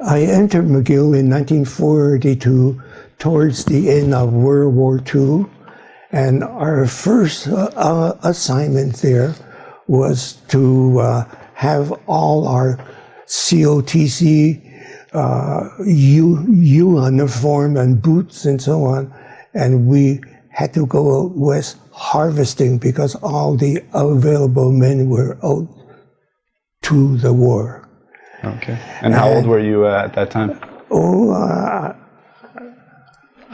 I entered McGill in 1942 towards the end of World War II. And our first uh, uh, assignment there was to uh, have all our COTC uh, uniform and boots and so on. And we had to go out west harvesting because all the available men were out to the war. Okay. And how and, old were you uh, at that time? Oh, uh,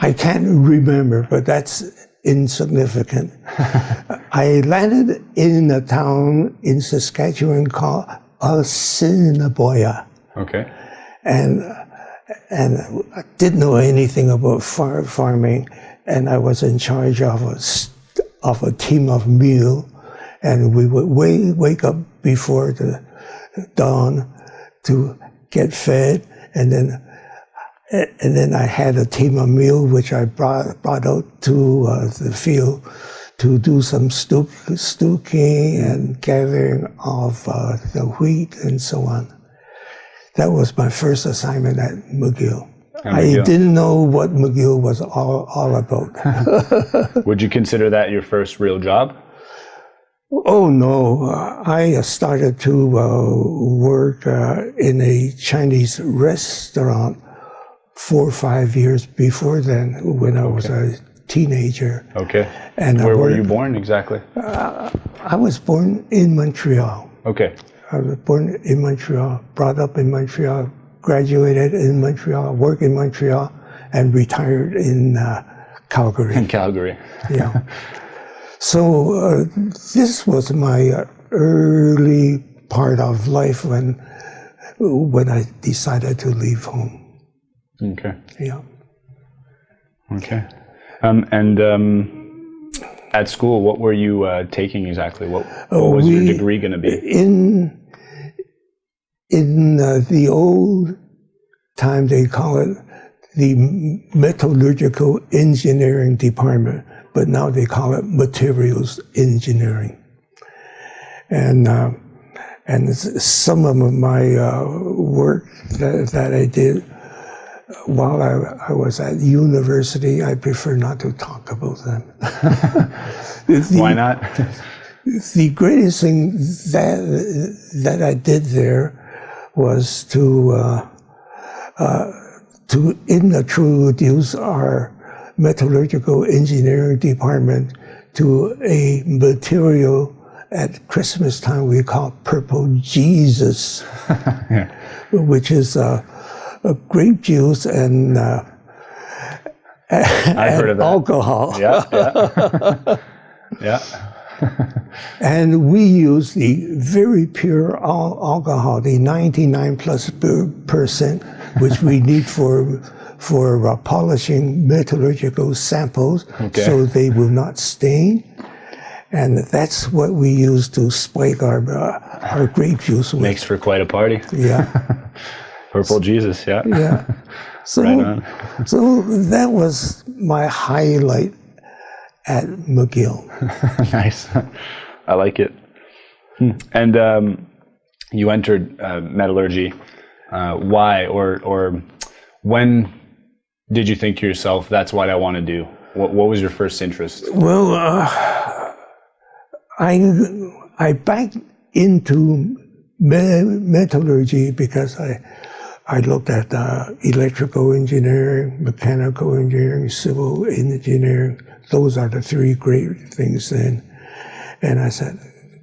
I can't remember, but that's insignificant. I landed in a town in Saskatchewan called Assiniboia. Okay. And and I didn't know anything about far, farming, and I was in charge of a of a team of mule, and we would wake wake up before the dawn to get fed, and then and then I had a team of mule which I brought brought out to uh, the field to do some stook, stooking and gathering of uh, the wheat and so on. That was my first assignment at McGill. I didn't know what McGill was all, all about. Would you consider that your first real job? Oh no, I started to uh, work uh, in a Chinese restaurant four or five years before then when I was a teenager. Okay. And where were you born exactly? Uh, I was born in Montreal. Okay. I was born in Montreal, brought up in Montreal, graduated in Montreal, worked in Montreal, and retired in uh, Calgary. In Calgary. yeah. So uh, this was my early part of life when when I decided to leave home. Okay. Yeah. Okay. Um, and um, at school, what were you uh, taking exactly? What, what was we, your degree going to be? In in uh, the old time, they call it the metallurgical engineering department but now they call it materials engineering. And uh, and some of my uh, work that, that, I did while I, I, was at university, I prefer not to talk about them. the, Why not? the greatest thing that that I did there was to uh, uh, to introduce our metallurgical engineering department to a material at Christmas time we call purple Jesus, yeah. which is uh, a grape juice and, uh, I've heard of that. alcohol. Yeah, yeah. yeah. and we use the very pure al alcohol, the 99 plus percent, which we need for for uh, polishing metallurgical samples okay. so they will not stain. And that's what we use to spike our, uh, our grape juice with. Makes for quite a party. Yeah. Purple Jesus, yeah. Yeah. So, right so that was my highlight at McGill. nice. I like it. Hmm. And um, you entered uh, metallurgy. Uh, why or or when did you think to yourself, that's what I want to do? What, what was your first interest? Well, uh, I, I backed into metallurgy because I, I looked at uh, electrical engineering, mechanical engineering, civil engineering. Those are the three great things then. And I said,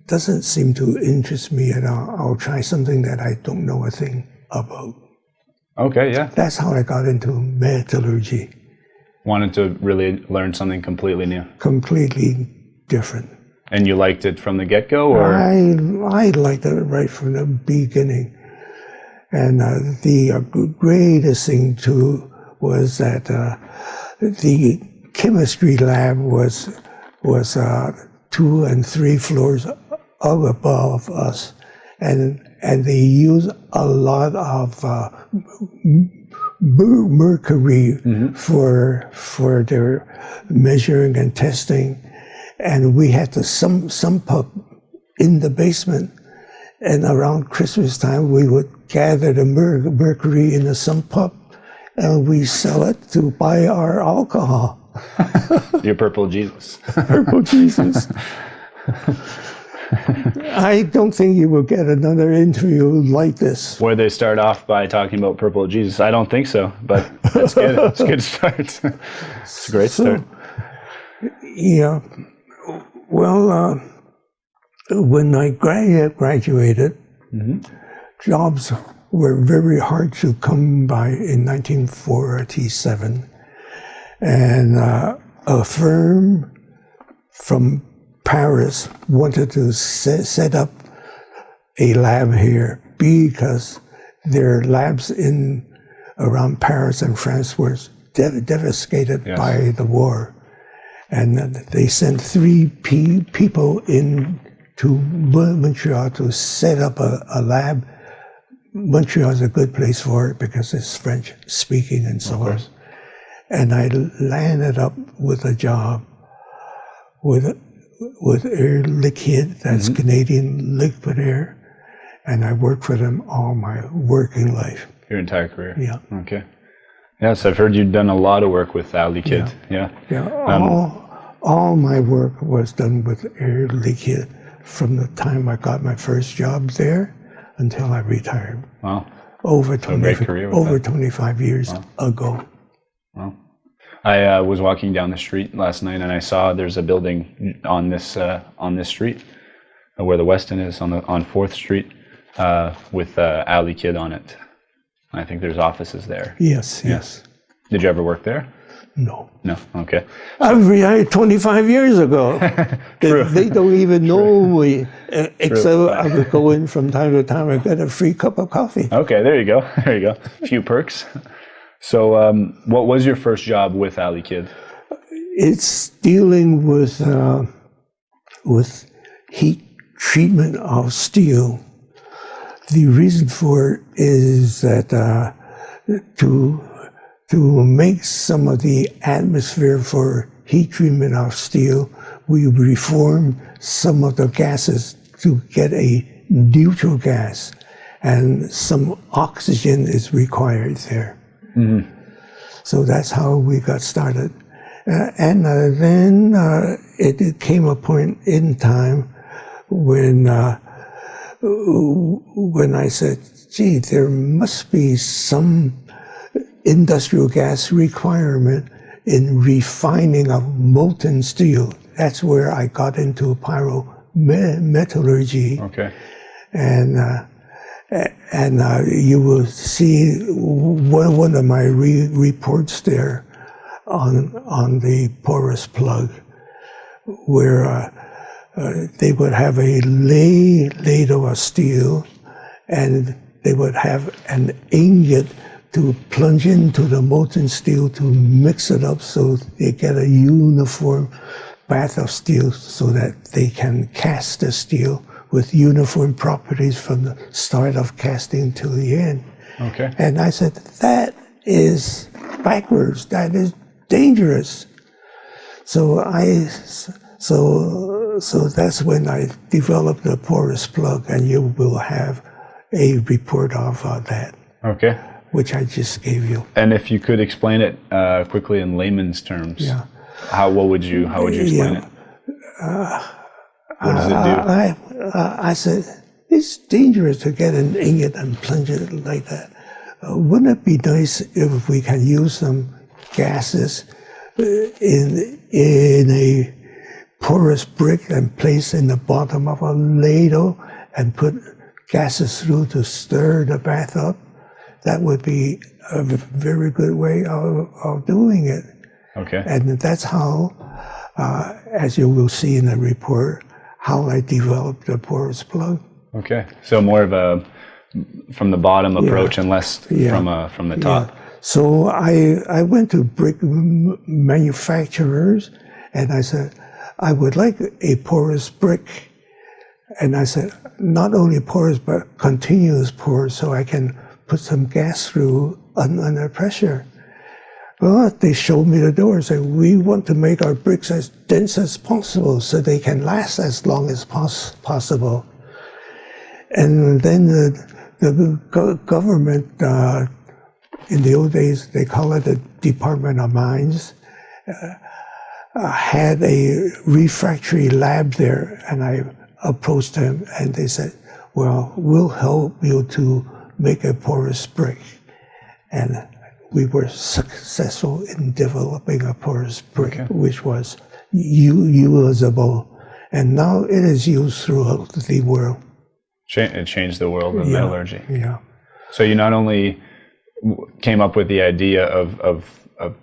doesn't seem to interest me at all. I'll try something that I don't know a thing about. Okay, yeah. That's how I got into metallurgy. Wanted to really learn something completely new. Completely different. And you liked it from the get go, or I I liked it right from the beginning. And uh, the uh, greatest thing too was that uh, the chemistry lab was was uh, two and three floors up above us, and and they use a lot of uh, mercury mm-hmm. for for their measuring and testing, and we had to sum sump up in the basement, and around Christmas time we would gather the mer- mercury in the sump pump and we sell it to buy our alcohol. Your purple Jesus. Purple Jesus. I don't think you will get another interview like this. Where they start off by talking about purple Jesus. I don't think so, but that's good. It's a good start. it's a great start. Yeah. Well, uh, when I gra- graduated, jobs were very hard to come by in 1947. And uh, a firm from Paris wanted to se- set up a lab here because their labs in around Paris and France were dev- devastated Yes. by the war. And they sent three pe- people in to Montreal to set up a, a lab. Montreal is a good place for it because it's French speaking and so on. And I landed up with a job with with Air Liquide, that's mm-hmm. Canadian Liquid Air, and I worked for them all my working life. Your entire career. Yeah. Okay. Yes, I've heard you've done a lot of work with Air Liquide. Yeah. Yeah, um, all, all my work was done with Air Liquide from the time I got my first job there until I retired. Wow. Over 20, great career with over 25 years ago. I uh, was walking down the street last night and I saw there's a building on this uh, on this street uh, where the Westin is on the on Fourth Street uh, with uh, Air Liquide on it. I think there's offices there. Yes, yes. Did you ever work there? No. No. Okay. I retired 25 years ago. they, they don't even know me, except I would go in from time to time and get a free cup of coffee. Okay. There you go. There you go. A few perks. So, um, what was your first job with Air Liquide? It's dealing with uh, with heat treatment of steel. The reason for it is that uh, to to make some of the atmosphere for heat treatment of steel, we reform some of the gases to get a neutral gas, and some oxygen is required there. So that's how we got started. Uh, and uh, then uh, it, it came a point in time when uh, when I said, "Gee, there must be some industrial gas requirement in refining of molten steel." That's where I got into pyrometallurgy Okay. and uh, and uh, you will see one, one of my re- reports there on on the porous plug, where uh, uh, they would have a lay ladle of steel, and they would have an ingot to plunge into the molten steel to mix it up so they get a uniform bath of steel so that they can cast the steel with uniform properties from the start of casting to the end. Okay. And I said, that is backwards. That is dangerous. So I, so, so that's when I developed the porous plug, and you will have a report of uh, that, Okay. which I just gave you. And if you could explain it uh, quickly in layman's terms, Yeah. how what would you how would you explain Yeah. it? What does it do? I, I, I said, it's dangerous to get an ingot and plunge it like that. Uh, wouldn't it be nice if we can use some gases uh, in, in a porous brick and place in the bottom of a ladle and put gases through to stir the bath up? That would be a very good way of, of doing it. Okay. And that's how, uh, as you will see in the report, how I developed a porous plug. Okay. So more of a from the bottom approach and less Yeah. from uh, from the top. Yeah. So I, I went to brick manufacturers and I said, I would like a porous brick. And I said, not only porous, but continuous porous so I can put some gas through un- under pressure. They showed me the door and said, we want to make our bricks as dense as possible so they can last as long as pos- possible. And then the, the go- government uh, in the old days they call it the Department of Mines uh, had a refractory lab there, and I approached them, and they said, "Well, we'll help you to make a porous brick," and we were successful in developing a porous brick, which was usable, and now it is used throughout the world. It changed the world of metallurgy. Yeah. So you not only w- came up with the idea of, of, of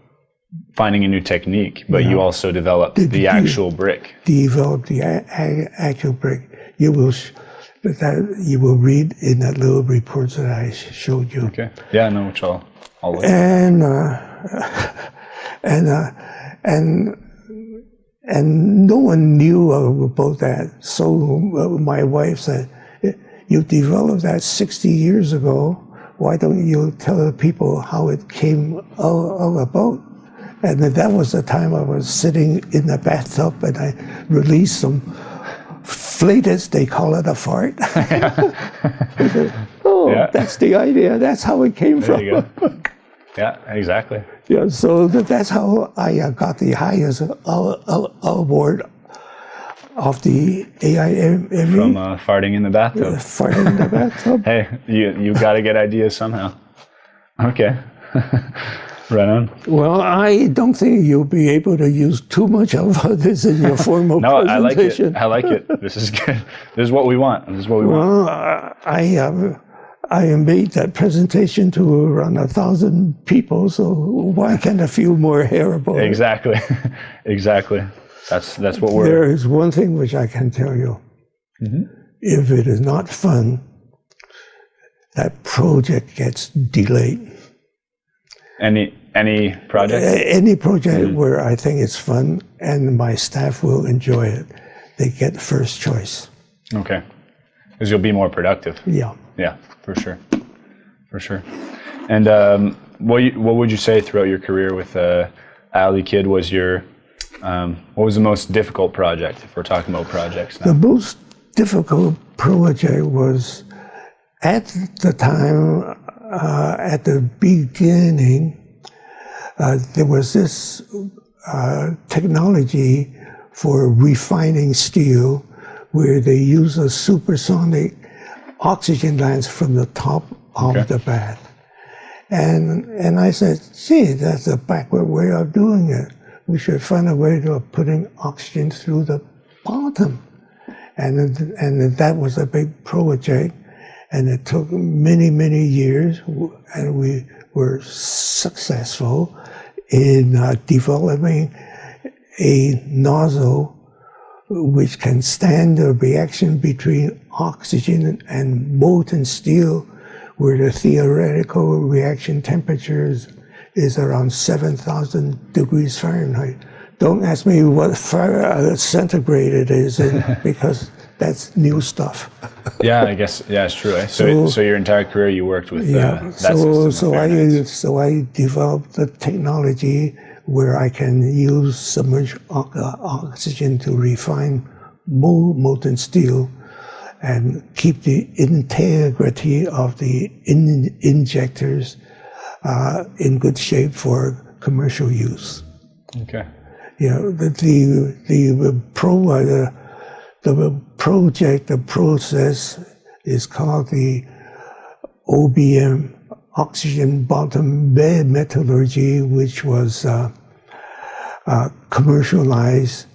finding a new technique, but you also developed the you- actual brick. develop the a- a- actual brick. You will sh- that you will read in that little report that I showed you. Okay. Yeah, no, which I'll, I'll. And uh, and uh, and and no one knew about that. So uh, my wife said, "You developed that 60 years ago. Why don't you tell the people how it came all, all about?" And that was the time I was sitting in the bathtub and I released some flatus, they call it a fart. oh, Yeah. that's the idea. That's how it came There from. Yeah, exactly. Yeah, so that, that's how I uh, got the highest uh, uh, award of the AIME From uh, farting in the bathtub. fart in the bathtub. Hey, you you got to get ideas somehow. Okay. right on. Well, I don't think you'll be able to use too much of this in your formal No, I like it. I like it. This is good. This is what we want. This is what we want. Well, I- I uh, I made that presentation to around a thousand people, so why can't I feel more hair about it? Exactly. exactly. That's that's what we're. There is one thing which I can tell you. Mm-hmm. If it is not fun, that project gets delayed. Any any project? Any project Mm-hmm. where I think it's fun and my staff will enjoy it, they get first choice. Okay. Because you'll be more productive. Yeah. Yeah, for sure, for sure. And um, what you, what would you say throughout your career with uh, Air Liquide was your um, what was the most difficult project? If we're talking about projects now. The most difficult project was at the time, uh, at the beginning, uh, there was this uh, technology for refining steel where they use a supersonic oxygen lines from the top of Okay. the bath. And, and I said, gee, that's a backward way of doing it. We should find a way of putting oxygen through the bottom. And, and that was a big project. And it took many, many years. And we were successful in uh, developing a nozzle which can stand the reaction between oxygen and molten steel, where the theoretical reaction temperature is, around 7,000 degrees Fahrenheit. Don't ask me what uh, centigrade it is, in, because that's new stuff. yeah, I guess yeah, it's true. Eh? So, So- so your entire career you worked with uh, Yeah. that So so I so I developed the technology where I can use submerged uh, oxygen to refine mo- molten steel and keep the integrity of the in- injectors uh, in good shape for commercial use. Okay. You know, the the, the pro uh, the, the project, the process is called the OBM, oxygen bottom bed metallurgy, which was uh, uh, commercialized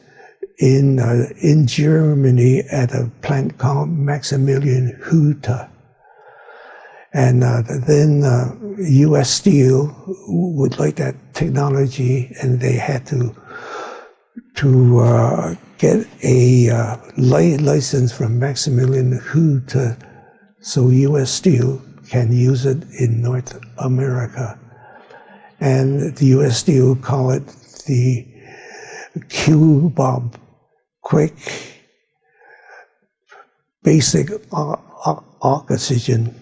in uh, in Germany at a plant called Maximilian Hütte. And uh, then uh, U.S. Steel would like that technology, and they had to to uh, get a uh, license from Maximilian Hütte, so U.S. Steel can use it in North America. And the U.S. Steel call it the Q-Bob, quick, basic o- o- oxygen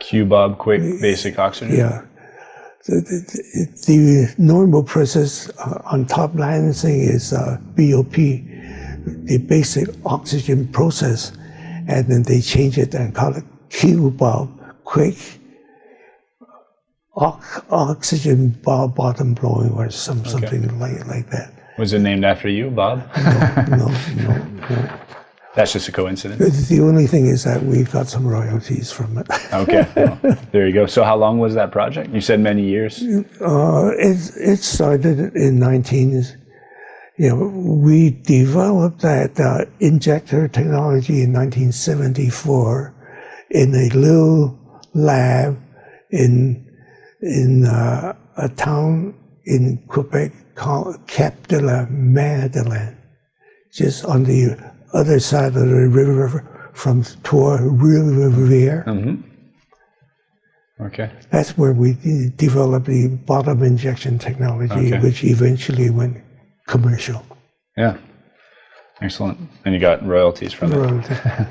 Q Bob quick basic oxygen. Yeah. The, the, the normal process uh, on top lancing is uh, BOP, the basic oxygen process, and then they change it and call it bulb, quick ox- oxygen bottom blowing or some, something like, like that. Was it named after you, Bob? No, no, no. That's just a coincidence. The only thing is that we've got some royalties from it. Okay, well, there you go. So, how long was that project? You said many years. Uh, it, it started in 19, you know, we developed that uh, injector technology in 1974 in a little lab in, in uh, a town in Quebec Cap de la Madeleine, just on the other side of the river from Trois-Rivières. Okay. That's where we developed the bottom injection technology, Okay. which eventually went commercial. Yeah. Excellent. And you got royalties from it. Royalty.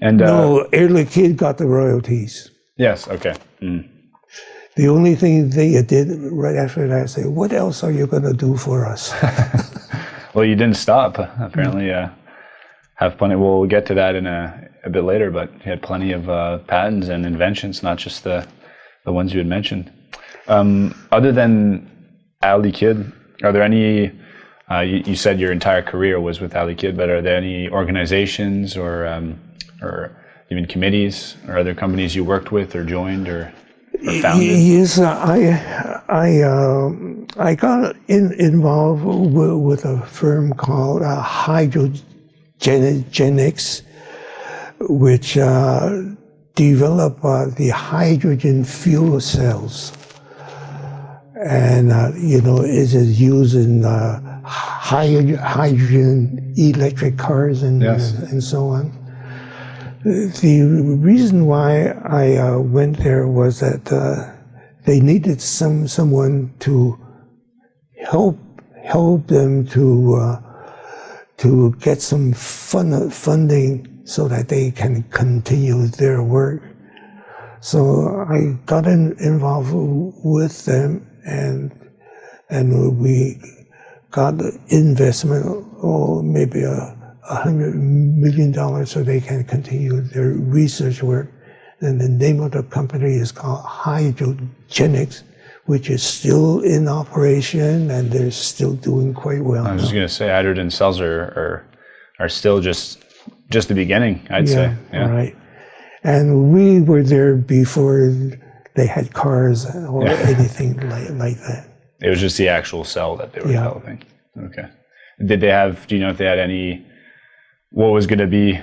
And uh, No, Air Liquide got the royalties. yes, okay. Mm. The only thing they did right after that, say, "What else are you going to do for us?" Well, you didn't stop. Apparently, uh, have plenty. We'll get to that in a, a bit later. But you had plenty of uh, patents and inventions, not just the the ones you had mentioned. Um, other than Air Liquide, are there any? Uh, you, you said your entire career was with Air Liquide, but are there any organizations or um, or even committees or other companies you worked with or joined or founded? Yes, uh, I I um, I got in, involved with, with a firm called uh, Hydrogenics, which uh, developed uh, the hydrogen fuel cells, and uh, you know it is used in uh, hydrogen electric cars and Yes. and so on. The reason why I uh, went there was that uh, they needed some someone to help help them to uh, to get some fun, funding so that they can continue their work. So I got in, involved with them and and we got investment or maybe a, a hundred million dollars so they can continue their research work. And the name of the company is called Hydrogenics, which is still in operation and they're still doing quite well. I was just going to say hydrogen cells are, are are still just just the beginning. I'd say. Yeah. right. And we were there before they had cars or anything like, like that. It was just the actual cell that they were Yeah. developing. Okay. Did they have? Do you know if they had any? What was going to be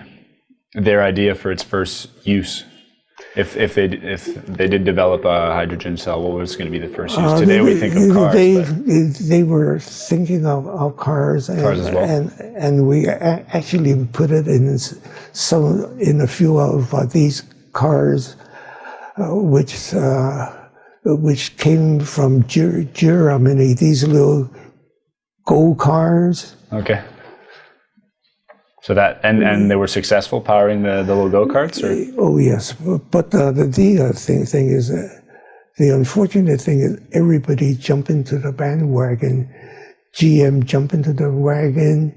their idea for its first use? If if they if they did develop a hydrogen cell, what was going to be the first use? Today we think of cars. Uh, They, they were thinking of, of cars, and, Cars as well. and and we actually put it in some in a few of uh, these cars, uh, which uh, which came from Ger- Germany. These little go cars. okay. So that and and they were successful powering the the little go karts, or Oh yes, but uh, the the uh, thing thing is uh, the unfortunate thing is everybody jumped into the bandwagon. GM jumped into the wagon.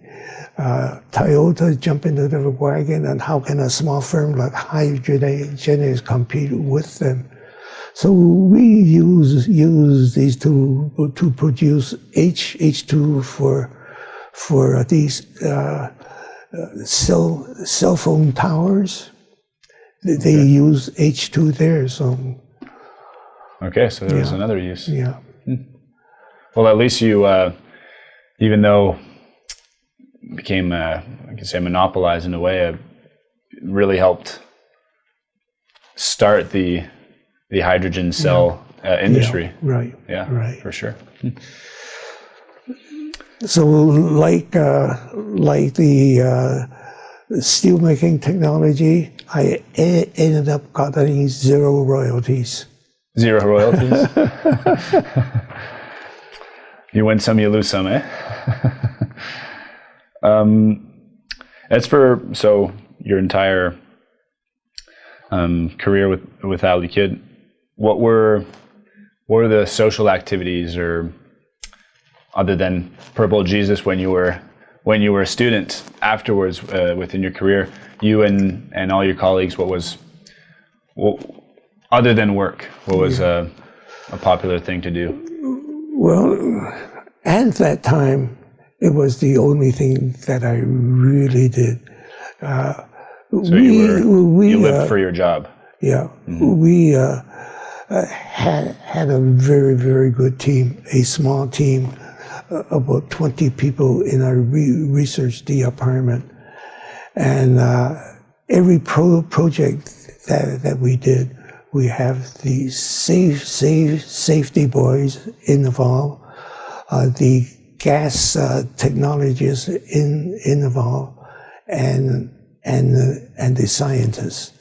Uh, Toyota jumped into the wagon, and how can a small firm like Hydrogenics compete with them? So we use use these to to produce H H two for for these uh, uh, cell cell phone towers. They, they use H two there, so okay. So there was Yeah. another use. yeah. Well, at least you, uh, even though became, uh, I can say, monopolized in a way, it really helped start the the hydrogen cell uh, industry. Right. Yeah, Right. for sure. So like uh, like the uh, steelmaking technology, I e- ended up getting zero royalties. Zero royalties. you win some, you lose some, eh? um, as for so your entire um, career with with Air Liquide, what were what were the social activities or other than Purple Jesus when you were when you were a student afterwards uh, within your career, you and and all your colleagues, what was Well, other than work, what was a, a popular thing to do? Well, at that time, it was the only thing that I really did. Uh, So you were we, you lived uh, for your job. Yeah, we uh, uh, had had a very very good team, a small team, uh, about twenty people in our re- research department, and uh, every pro- project that that we did, we have the safe safe safety boys involved, uh, the gas uh, technologists in involved, and and the, and the scientists.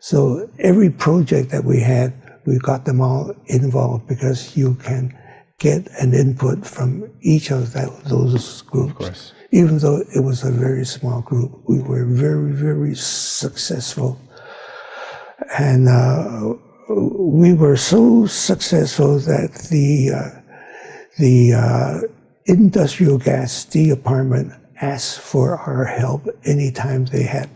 So every project that we had, we got them all involved because you can get an input from each of that, those groups. Even though it was a very small group, we were very, very successful. And uh, we were so successful that the, uh, the uh, industrial gas department asked for our help anytime they had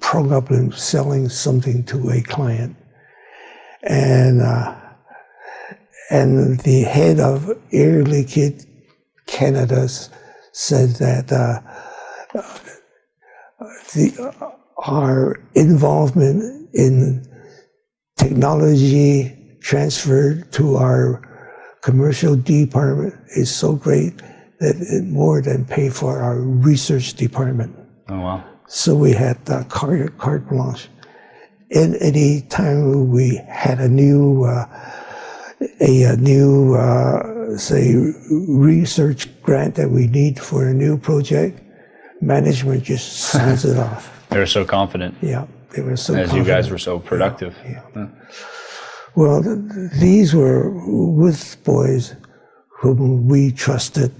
problem selling something to a client. And, uh, and the head of Air Liquide Canada said that uh, the, our involvement in technology transfer to our commercial department is so great that it more than pay for our research department. Oh wow. So we had uh, carte, carte blanche. And any time we had a new, uh, a, a, new, uh, say, research grant that we need for a new project, management just signs it off. They were so confident Yeah, they were so. as you guys were so productive. Yeah. Well, th- th- these were with boys whom we trusted,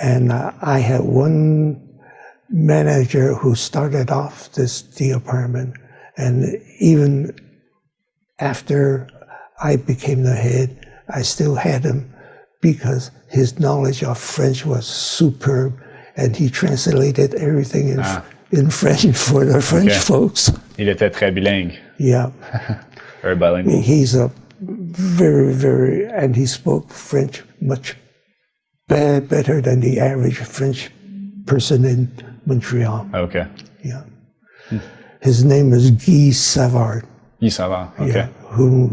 and uh, I had one manager who started off this department, and even after I became the head, I still had him because his knowledge of French was superb, and he translated everything in, ah. in French for the French Okay. folks. Il était très bilingue, Yeah. very bilingual. He's a very, very, and he spoke French much be- better than the average French person in Montreal. Okay. Yeah. His name is Guy Savard, Guy Savard. Okay. yeah, whom,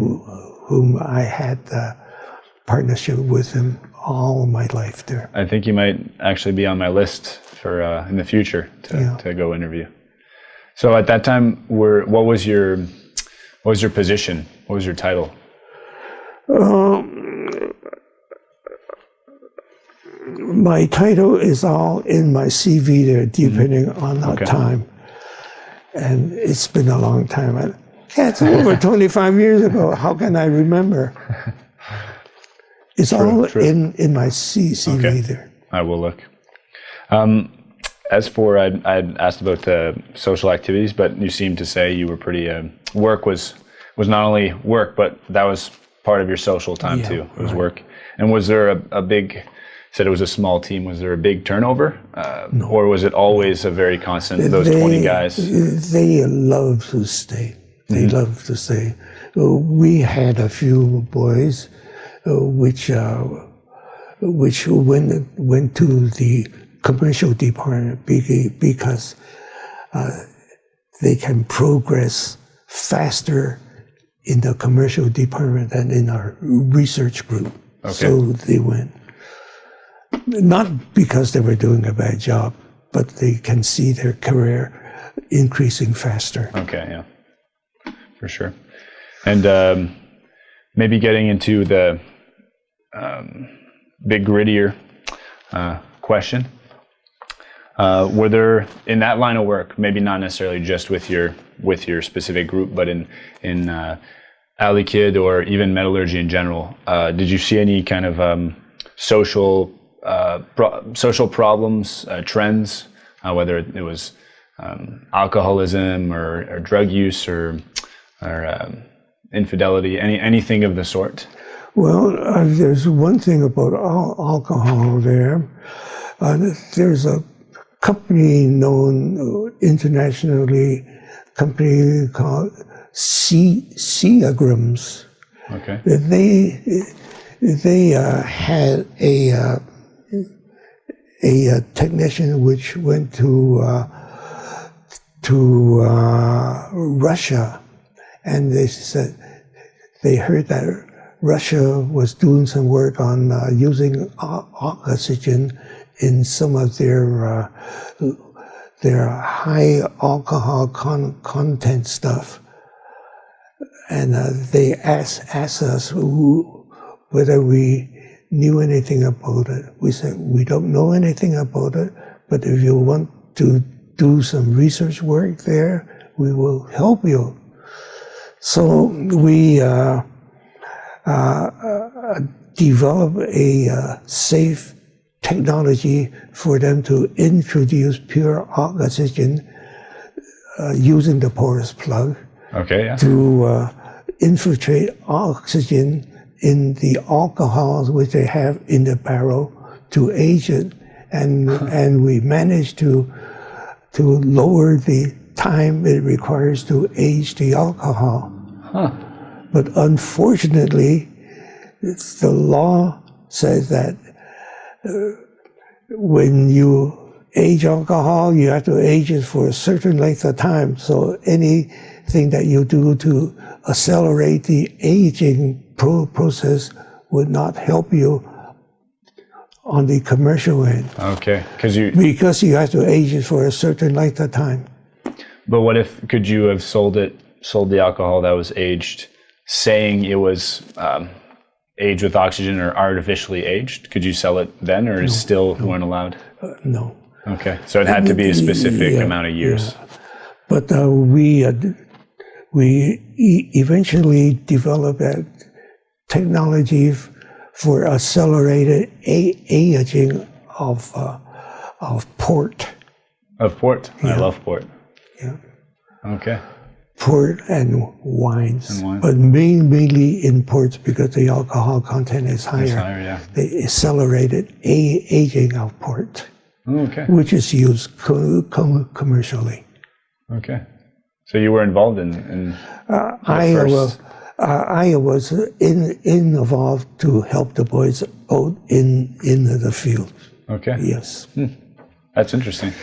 whom I had uh, partnership with him all my life there. I think you might actually be on my list for uh, in the future to, Yeah. to go interview. So at that time, were what was your what was your position? What was your title? My title is all in my CV there, depending on the Mm-hmm. Okay. time. And it's been a long time. I, yeah, it's over 25 years ago. How can I remember? It's all true. in, in my C- CV Okay. there. I will look. Um, as for I'd, I'd asked about the social activities, but you seem to say you were pretty uh, work was was not only work, but that was part of your social time Yeah, too. It was work. And was there a, a big? Said it was a small team. Was there a big turnover, uh, or was it always a very constant? Those twenty guys. They love to stay. They Mm-hmm. love to say, Uh, We had a few boys, uh, which uh, which went went to the commercial department because uh, they can progress faster in the commercial department than in our research group. So they went. Not because they were doing a bad job, but they can see their career increasing faster. Okay, yeah, for sure. And um, maybe getting into the um, big grittier uh, question. Uh, were there in that line of work, maybe not necessarily just with your with your specific group, but in in uh, Air Liquide or even metallurgy in general, uh, did you see any kind of um, social uh, pro- social problems, uh, trends, uh, whether it was um, alcoholism or, or drug use or or um, infidelity, any anything of the sort? Well, uh, there's one thing about al- alcohol there. Uh, there's a company known uh, internationally, company called C Seagrams. Okay. They they uh, had a uh, a uh, technician which went to uh, to uh, Russia, and they said they heard that Russia was doing some work on uh, using oxygen in some of their uh, their high alcohol con- content stuff, and uh, they asked asked us who, whether we knew anything about it. We said we don't know anything about it, but if you want to do some research work there, we will help you. So we uh, uh, develop a uh, safe technology for them to introduce pure oxygen uh, using the porous plug Okay. Yeah. to uh, infiltrate oxygen in the alcohols which they have in the barrel to age it, and and we managed to to lower the time it requires to age the alcohol. But unfortunately, the law says that uh, when you age alcohol, you have to age it for a certain length of time. So anything that you do to accelerate the aging pro- process would not help you on the commercial end Okay. Because you. because you have to age it for a certain length of time. But what if could you have sold it, sold the alcohol that was aged, saying it was um, aged with oxygen or artificially aged? Could you sell it then, or is still weren't allowed? Uh, no. Okay. So it had to be a specific Yeah, amount of years. But uh, we uh, we e- eventually developed a technology for accelerated a- aging of uh, of port, Of port. I love port. Yeah. Okay. port and wines, And wine. but main, mainly in ports because the alcohol content is higher. It's higher, yeah. The accelerated a- aging of port, Okay. which is used co- com- commercially. Okay. So you were involved in, in Iowa, first. uh, Iowa was in, in involved to help the boys out in in the field. okay. Yes, That's interesting.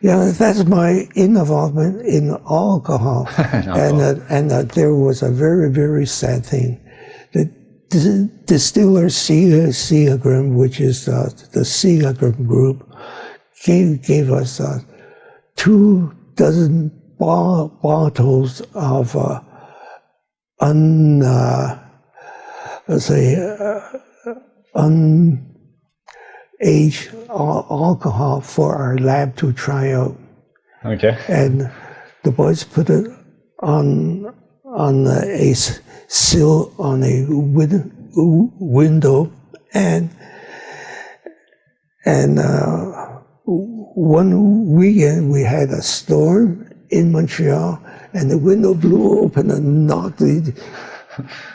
Yeah, that's my involvement in alcohol, and uh, and uh, there was a very very sad thing. The dis- distiller Se- Seagram, which is uh, the Seagram group, gave gave us uh, two dozen bo- bottles of uh, un uh, let's say uh, al- alcohol for our lab to try out, Okay. and the boys put it on on a sill on a win- window, and and uh, one weekend we had a storm in Montreal, and the window blew open and knocked the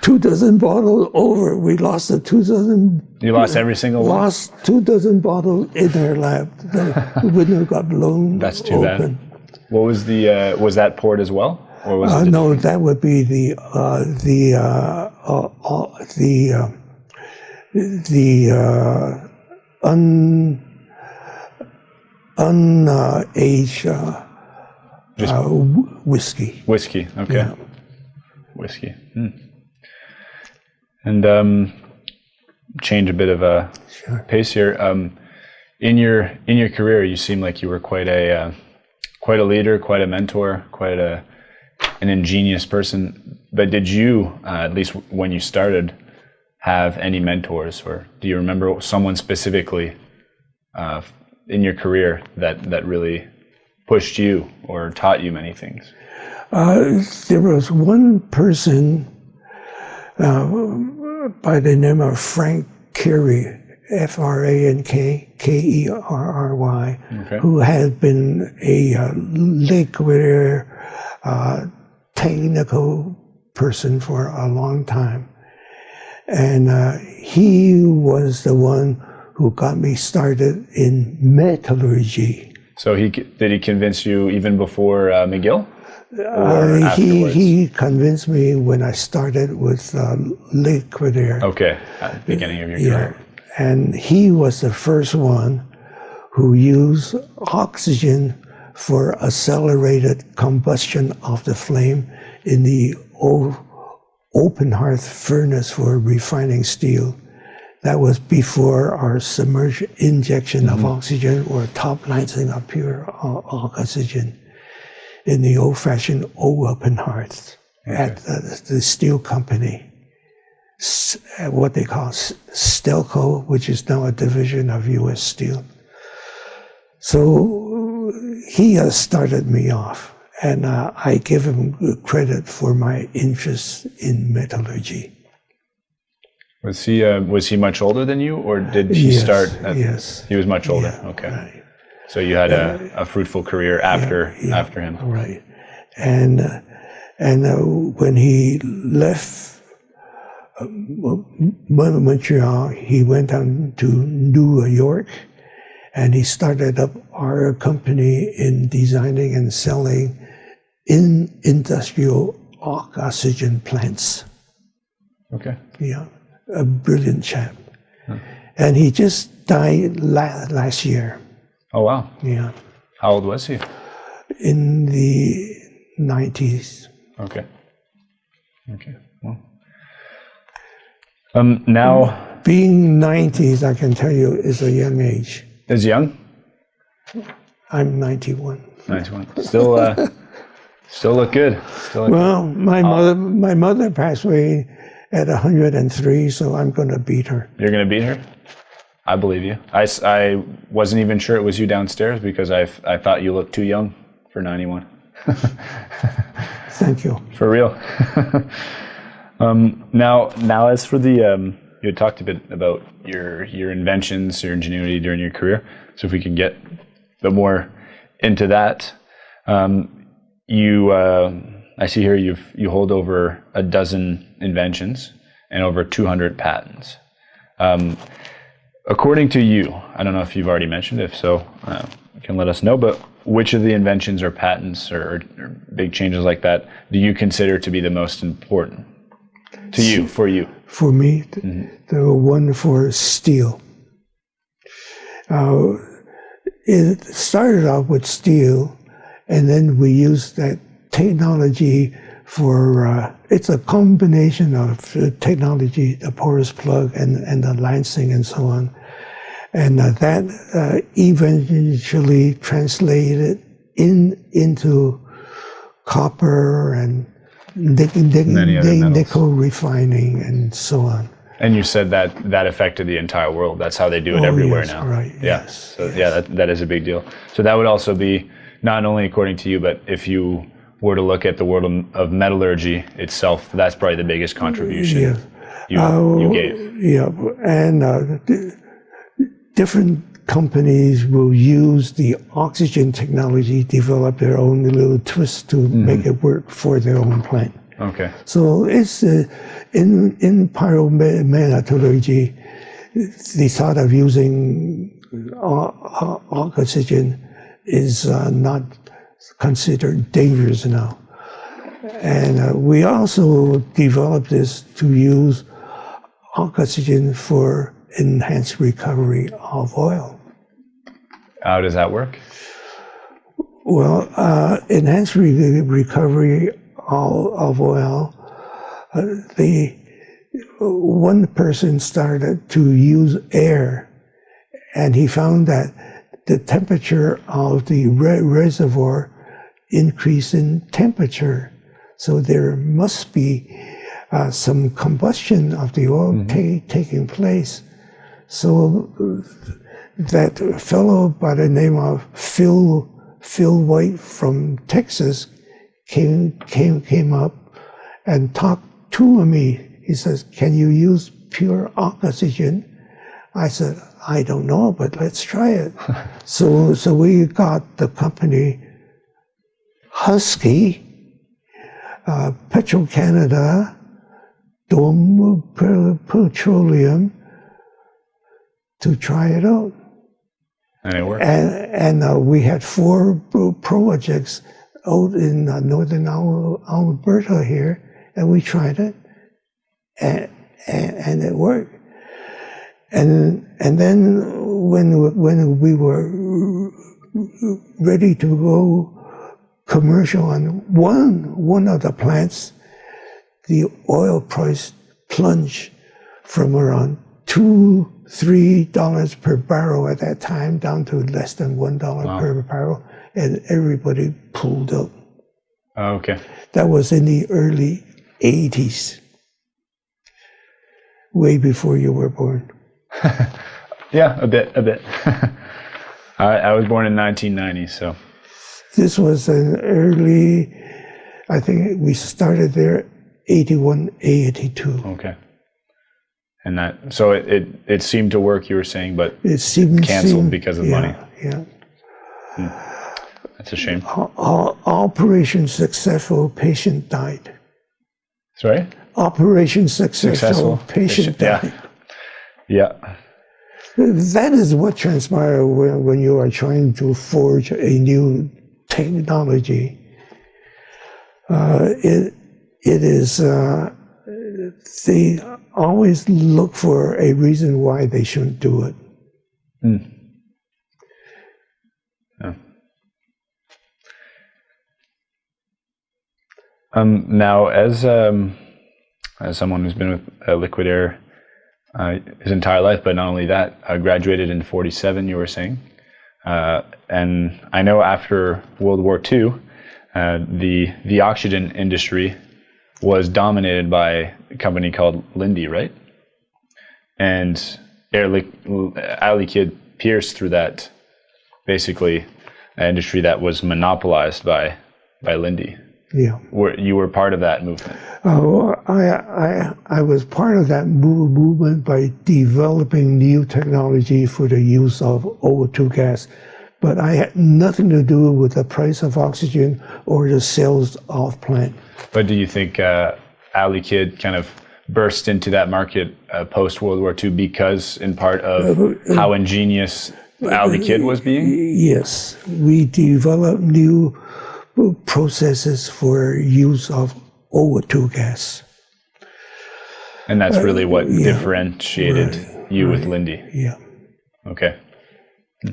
two dozen bottles over. We lost the two dozen. You lost every single one? Lost two dozen bottles in our lab. The window got blown That's too bad. What was the, uh, was that port as well? Or was Uh, no, that would be the uh, the uh, uh, uh, the uh, the uh, un unaged whiskey. Whiskey. Okay. Yeah. Whiskey. Hmm. And um, change a bit of a Sure. pace here. Um, in your in your career, you seem like you were quite a uh, quite a leader, quite a mentor, quite a an ingenious person. But did you, uh, at least when you started, have any mentors, or do you remember someone specifically uh, in your career that that really pushed you or taught you many things? Uh, there was one person uh, by the name of Frank Kerry, F R A N K K E R R Y, Okay. who has been a uh, liquid uh, technical person for a long time. And uh, he was the one who got me started in metallurgy. So he did he convince you even before uh, McGill? Uh, he he convinced me when I started with uh, liquid air. okay, beginning of your Yeah, career. and he was the first one who used oxygen for accelerated combustion of the flame in the open hearth furnace for refining steel. That was before our submerged injection of oxygen or top lancing of pure oxygen in the old-fashioned open hearth at the, the steel company uh, what they call Stelco, which is now a division of U.S. Steel. So he started me off, and uh, I give him credit for my interest in metallurgy. Was he uh, was he much older than you, or did he Yes, start? At, yes. he was much older. okay, Right. So you had a, a fruitful career after yeah. after him. Right. And uh, and uh, when he left uh, Montreal, he went on to New York, and he started up our company in designing and selling in industrial oxygen plants. Okay. Yeah, a brilliant chap. And he just died la- last year. Oh wow. Yeah, How old was he? in the 90s. Okay. Okay. Well. Um. Now, Being 90s, I can tell you, is a young age. is young. I'm 91. Nice one. Still, uh, still look good. Still look Well, my mother, my mother passed away at 103, so I'm going to beat her. You're gonna beat her? I believe you. I, I wasn't even sure it was you downstairs because I I thought you looked too young for 91. Thank you. For real. um, now, now as for the, um, you had talked a bit about your your inventions, your ingenuity during your career. So if we can get a bit more into that, um, you, uh, I see here you've you hold over a dozen inventions and over 200 patents. Um, according to you, I don't know if you've already mentioned. it. If so, uh, you can let us know. But which of the inventions or patents or, or big changes like that do you consider to be the most important to you for you? For me, th- the one for steel. Uh, it started off with steel, and then we used that technology for, uh, it's a combination of technology, the porous plug and, and the lancing and so on. And uh, that uh, eventually translated in into copper and nic- nic- Many other nickel refining and so on. And you said that that affected the entire world. That's how they do it Oh, everywhere yes, now. right, Yeah. yes, So yeah, that, that is a big deal. So that would also be not only according to you, but if you were to look at the world of, metallurgy itself, that's probably the biggest contribution Yeah. you, Uh, you gave. Yeah, and uh, different companies will use the oxygen technology, develop their own little twist to Mm-hmm. make it work for their own plant. Okay. So it's uh, in in pyrometallurgy, the thought of using o- o- oxygen is uh, not considered dangerous now. And uh, we also developed this to use oxygen for enhanced recovery of oil. How does that work? Well, uh, enhanced re- recovery of, of oil, uh, the one person started to use air, and he found that the temperature of the re- reservoir increased in temperature. So there must be uh, some combustion of the oil ta- taking place. So uh, that fellow by the name of Phil Phil White from Texas came came came up and talked to me. He says, "Can you use pure oxygen?" I said, "I don't know, but let's try it." so so we got the company Husky, uh, Petro Canada, Dome Petroleum to try it out And it worked. and and uh, we had four projects out in uh, northern Alberta here, and we tried it, and, and, and it worked. And and then when when we were ready to go commercial on one one of the plants, the oil price plunged from around two three dollars per barrel at that time down to less than one dollar Wow. per barrel, and everybody pulled out. Oh, okay. That was in the early '80s, way before you were born. Yeah, a bit, a bit. I, I was born in 1990, so This was an early, I think we started there 81, 82. okay. And that, so it, it, it seemed to work. You were saying, but It seemed Canceled seemed- because of yeah, money. Yeah. that's a shame. O- o- Operation successful, patient died. Sorry. Operation successful, Successful. patient Yeah. died. Yeah. yeah. That is what transpires when, when you are trying to forge a new technology. Uh, it, it is, uh, they always look for a reason why they shouldn't do it. Um, now, as um, as someone who's been with uh, Liquid Air uh, his entire life, but not only that, uh, graduated in '47. You were saying, uh, and I know after World War II, uh, the the oxygen industry was dominated by a company called Linde, right? And Air Liquide pierced through that basically an industry that was monopolized by by Linde. Yeah. Were you were part of that movement? Oh, I, I, I was part of that movement by developing new technology for the use of O2 gas, but I had nothing to do with the price of oxygen or the sales of plant. But do you think uh, Air Liquide kind of burst into that market uh, post World War II because, in part, of how ingenious Air Liquide was being? Yes, we developed new processes for use of O2 gas. And that's really what yeah, differentiated you with Linde. Yeah. Okay. Hmm.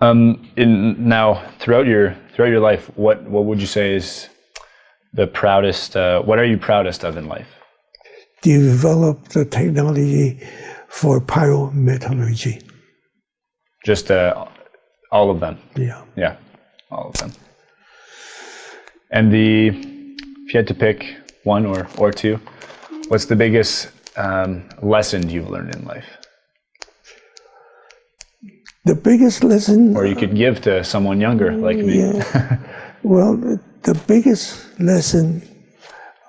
Um, in now throughout your throughout your life, what what would you say is the proudest? Uh, what are you proudest of in life? Develop the technology for pyrometallurgy. Just uh, all of them. Yeah. Yeah, all of them. And the if you had to pick one or or two, what's the biggest um, lesson you've learned in life, The biggest lesson or you could give to someone younger like me? Yeah. well, the, biggest lesson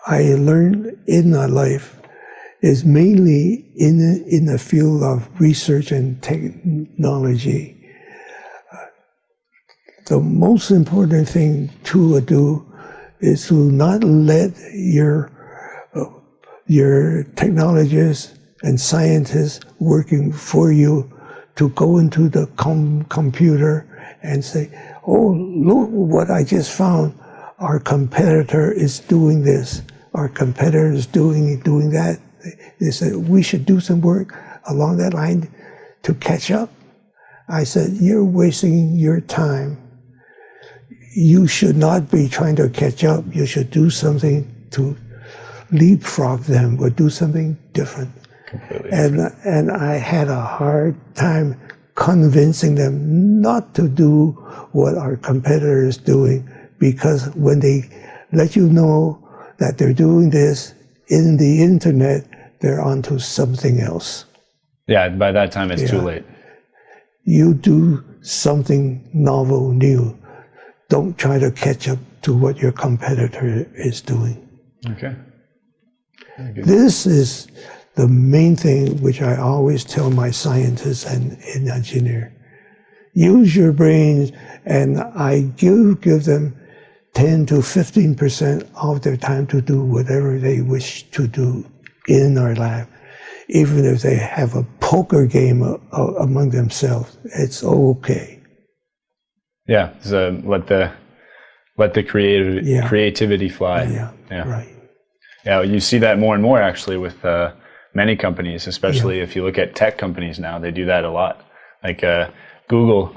I learned in my life is mainly in the, in the field of research and technology. The most important thing to do is to not let your your technologists and scientists working for you to go into the com- computer and say, "Oh, look what I just found! Our competitor is doing this. Our competitor is doing doing that." They said we should do some work along that line to catch up. I said, "You're wasting your time. You should not be trying to catch up. You should do something to leapfrog them or do something different." Completely. and and I had a hard time convincing them not to do what our competitor is doing because when they let you know that they're doing this in the internet, they're onto something else. Yeah, by that time it's too late. You do something novel, new. Don't try to catch up to what your competitor is doing. Okay. This is the main thing which I always tell my scientists and, and engineer. Use your brains, and I give give them 10 to 15 percent of their time to do whatever they wish to do in our lab. Even if they have a poker game a- a- among themselves, it's okay. Yeah, so let the let the creative Yeah. creativity fly. Yeah, Yeah. right. Yeah, you see that more and more actually with uh, many companies, especially if you look at tech companies now. They do that a lot. Like uh, Google,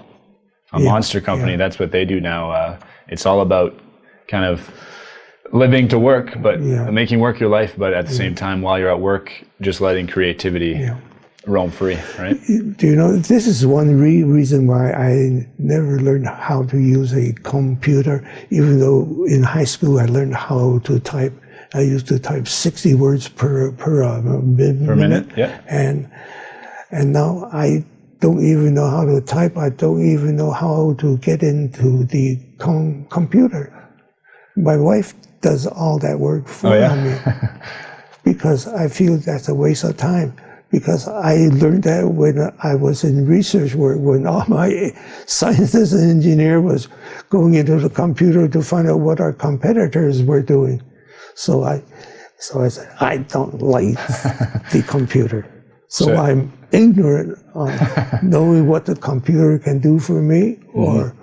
a Yeah, monster company, that's what they do now. Uh, it's all about kind of living to work, but Yeah. making work your life, but at the same time, while you're at work, just letting creativity Yeah. roam free, right? Do you know, this is one re- reason why I never learned how to use a computer, even though in high school I learned how to type. I used to type 60 words per, per, uh, min- Per minute, yeah. And, and now I don't even know how to type. I don't even know how to get into the com- computer. My wife does all that work for Oh, yeah? me because I feel that's a waste of time. Because I learned that when I was in research work, when all my scientists and engineer was going into the computer to find out what our competitors were doing. So I, so I said, I don't like the computer. So, So- I'm ignorant on knowing what the computer can do for me or,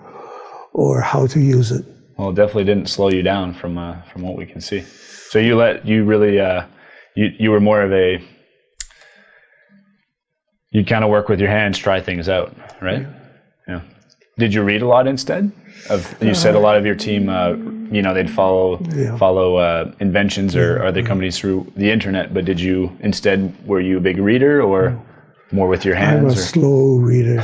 or how to use it. Well, it definitely didn't slow you down from uh, from what we can see. So you let you really uh, you you were more of a you kind of work with your hands, try things out, right? Yeah. Did you read a lot instead? Of you said a lot of your team, uh, you know, they'd follow Yeah. follow uh, inventions or other companies through the internet. But did you instead were you a big reader or more with your hands? I'm a? Or? slow reader,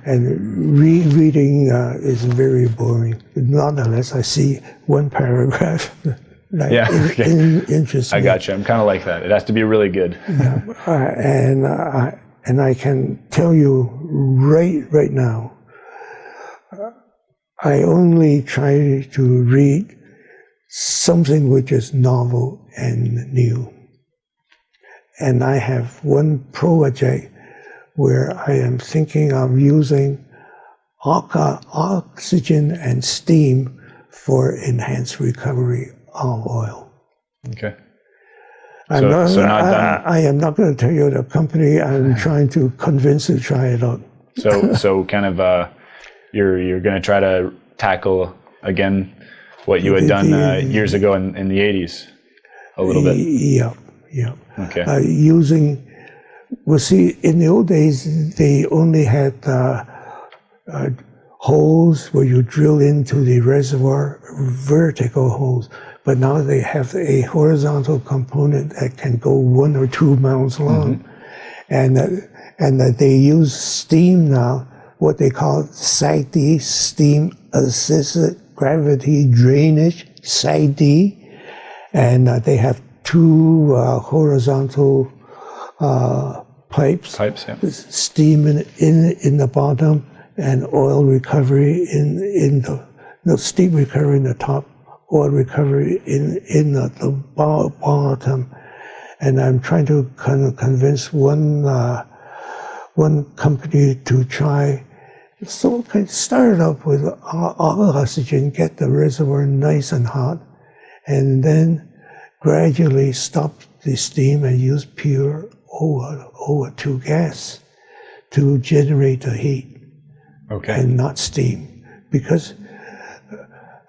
and re- reading uh, is very boring. Not unless I see one paragraph that Yeah, okay. in- I got you. I'm kind of like that. It has to be really good. Uh, and uh, I and I can tell you right right now, I only try to read something which is novel and new. And I have one project where I am thinking of using oxygen and steam for enhanced recovery of oil. Okay. I'm So- not, so I, I am not going to tell you the company. I'm trying to convince to try it out. So so kind of uh, you're you're going to try to tackle again what you had done uh, years ago in, in the 80s a little bit. Yeah, yeah. Okay. Uh, using, well, see, in the old days, they only had uh, uh, holes where you drill into the reservoir, vertical holes. But now they have a horizontal component that can go one or two miles long. And, uh, and uh, they use steam now, what they call SAGD, steam assisted gravity drainage, SAGD. And uh, they have two uh, horizontal uh, pipes Pipes, yeah. steam in, in in the bottom and oil recovery in in the no steam recovery in the top, oil recovery in in the, the bottom, and I'm trying to kind of convince one uh, one company to try. So I started up with oxygen, get the reservoir nice and hot, and then gradually stop the steam and use pure O- O2 gas to generate the heat Okay. and not steam. Because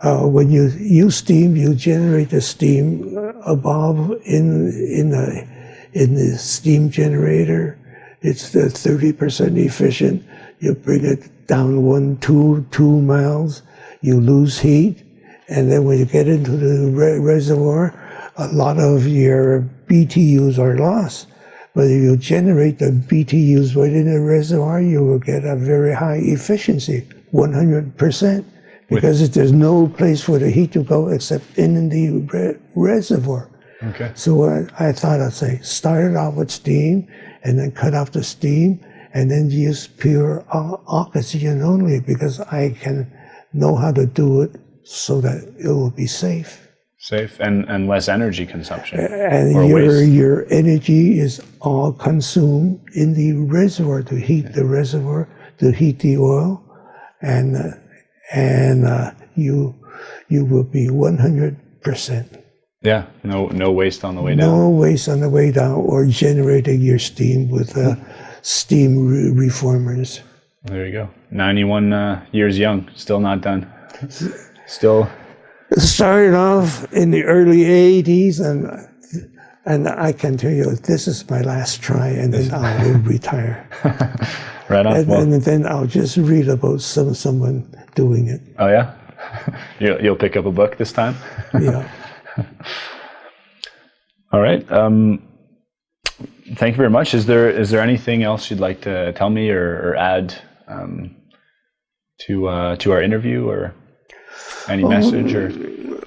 uh, when you use steam, you generate the steam above in in the in the steam generator. It's the thirty percent efficient. You bring it down one two two miles, you lose heat, and then when you get into the re- reservoir, a lot of your BTUs are lost. But if you generate the BTUs within the reservoir, you will get a very high efficiency, 100%, because there's no place for the heat to go except in the re- reservoir. Okay. So I, I thought I'd say start it off with steam and then cut off the steam and then use pure oxygen only because I can know how to do it so that it will be safe. Safe and, and less energy consumption. And your waste. your energy is all consumed in the reservoir to heat the reservoir, to heat the oil, and and uh, you you will be one hundred percent Yeah. No no waste on the way down. no waste on the way down or generating your steam with uh, steam re- reformers. There you go. 91 uh, years young, still not done. Still started off in the early 80s and and I can tell you this is my last try and then I will retire. Right on. And, Well, and then I'll just read about some someone doing it. oh yeah, you'll, you'll pick up a book this time. Yeah. All right. Um, thank you very much. Is there is there anything else you'd like to tell me or, or add um, to uh, to our interview or any message or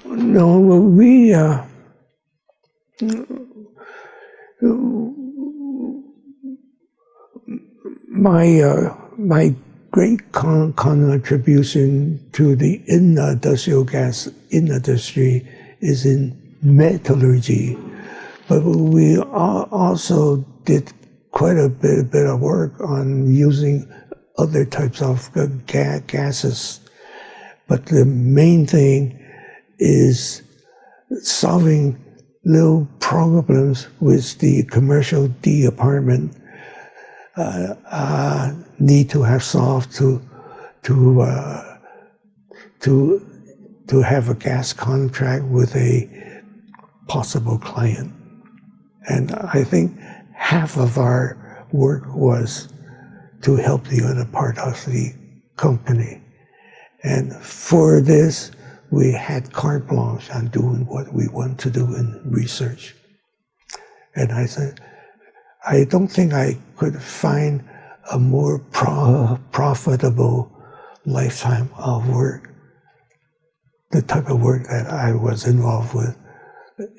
No, well, we uh, my uh, my great con- contribution to the industrial gas industry is in metallurgy, but we also did quite a bit, bit of work on using other types of ga- gases. But the main thing is solving little problems with the commercial D apartment uh, uh, need to have solved to to uh, to to have a gas contract with a possible client. And I think half of our work was to help the other part of the company. And for this, we had carte blanche on doing what we want to do in research. And I said, I don't think I could find a more pro- profitable lifetime of work, the type of work that I was involved with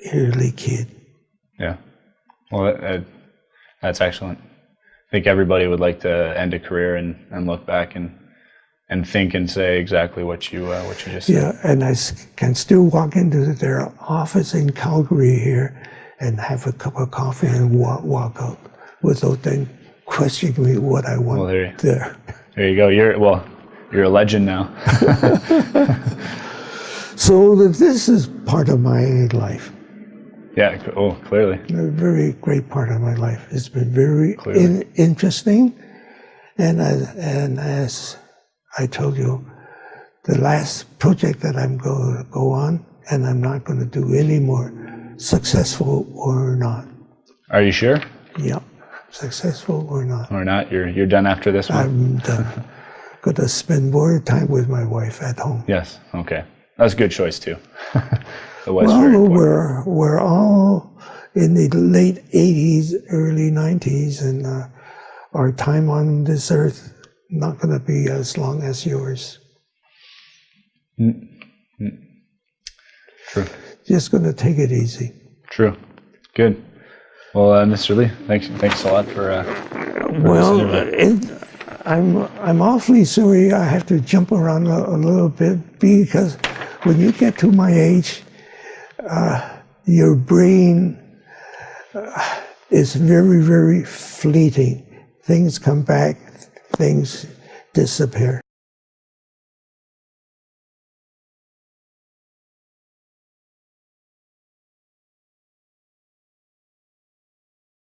Air Liquide. yeah. Well, that, that, that's excellent. I think everybody would like to end a career and, and look back and and think and say exactly what you uh, what you just said. Yeah, and I can still walk into their office in Calgary here and have a cup of coffee and walk, walk out without them questioning me what I want Well, there you- there. There you go. You're well. You're a legend now. So th- this is part of my life, yeah. Oh, clearly. a very great part of my life. It's been very in, interesting, and as, and as I told you, the last project that I'm going to go on, and I'm not going to do any more, successful or not. Are you sure Yeah, successful or not. or not? You're you're done after this one. I'm done. Got to spend more time with my wife at home. yes. Okay. That's a good choice too. Well, we're we're all in the late '80s, early '90s, and uh, our time on this earth not going to be as long as yours. True. Just going to take it easy. True. Good. Well, uh, Mr. Lee, thanks thanks a lot for. Uh, Well, it, I'm I'm awfully sorry I have to jump around a, a little bit because when you get to my age, uh, your brain uh, is very very fleeting. Things come back, things disappear.